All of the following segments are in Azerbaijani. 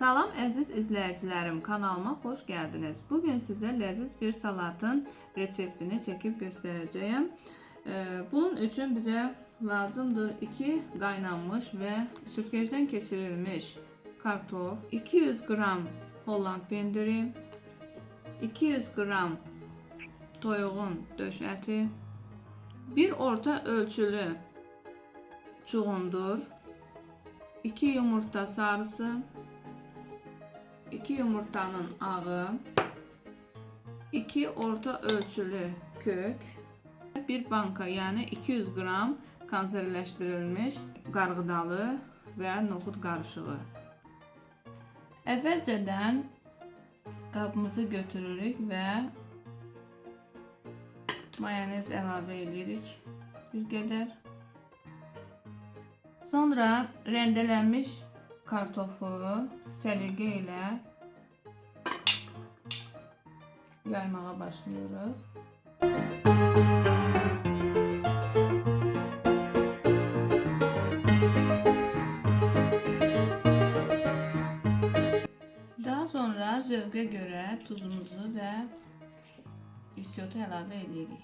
Salam əziz izləyicilərim, kanalıma xoş gəldiniz. Bu gün sizə ləziz bir salatın reseptini çəkib göstərəcəyəm. Ee, Bunun üçün bizə lazımdır 2 qaynanmış və sürtkəcdən keçirilmiş kartof, 200 qram Holland pendiri, 200 qram toyuğun döş əti, bir orta ölçülü çuğundur, 2 yumurta sarısı, 2 yumurtanın ağı, 2 orta ölçülü kök, bir banka yani 200 gram konservləşdirilmiş qarğıdalı və noxud qarışığı. Əvvəlcədən qabımızı götürürük və mayonez əlavə edirik bir qədər. Sonra rəndelənmiş kartofu səliqə ilə yaymağa başlıyoruz. Daha sonra zövqə görə tuzumuzu və istiyotu əlavə edirik.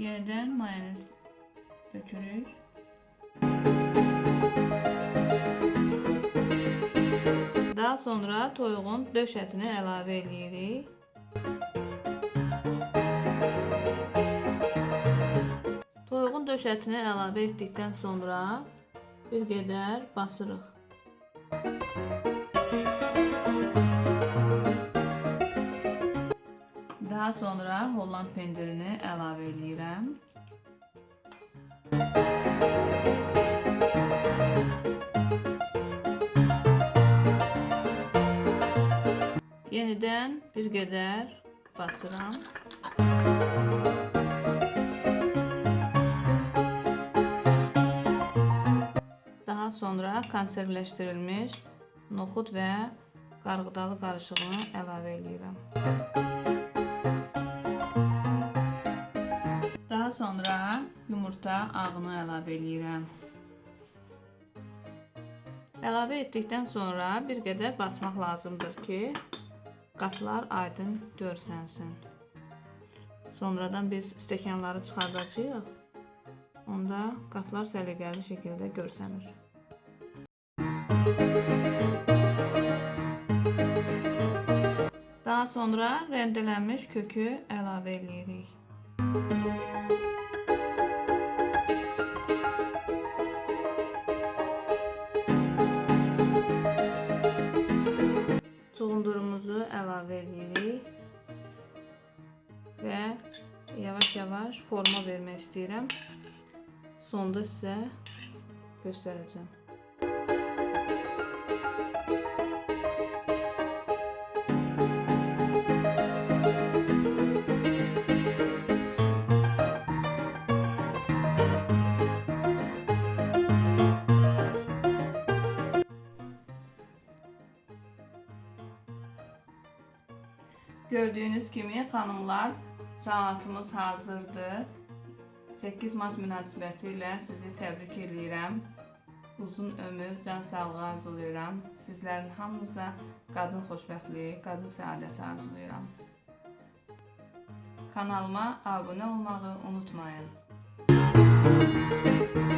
Yerdən mayonez dökürük. Sonra toyuğun döş ətini əlavə edirik. Toyuğun döş ətini əlavə etdikdən sonra bir qədər basırıq. Daha sonra Holland pendirini əlavə edirəm. Yenidən bir qədər basıram. Daha sonra konservləşdirilmiş noxud və qarğıdalı qarışığını əlavə edirəm. Daha sonra yumurta ağını əlavə edirəm. Əlavə etdikdən sonra bir qədər basmaq lazımdır ki, qatlar aydın görsənsin. Sonradan biz stəkanları çıxardacağıq. Onda qatlar səliqəli şəkildə görsənir. Daha sonra rəndelənmiş kökü əlavə edirik. Çuğundurumuzu və yavaş-yavaş forma vermək istəyirəm. Sonda sizə göstərəcəm. Gördüğünüz kimi xanımlar Salatımız hazırdır. 8 mart münasibəti ilə sizi təbrik eləyirəm. Uzun ömür, can sağlığı arzulayıram. Sizlərin hamınıza qadın xoşbəxtliyi, qadın səadəti arzulayıram. Kanalıma abunə olmağı unutmayın. Müzik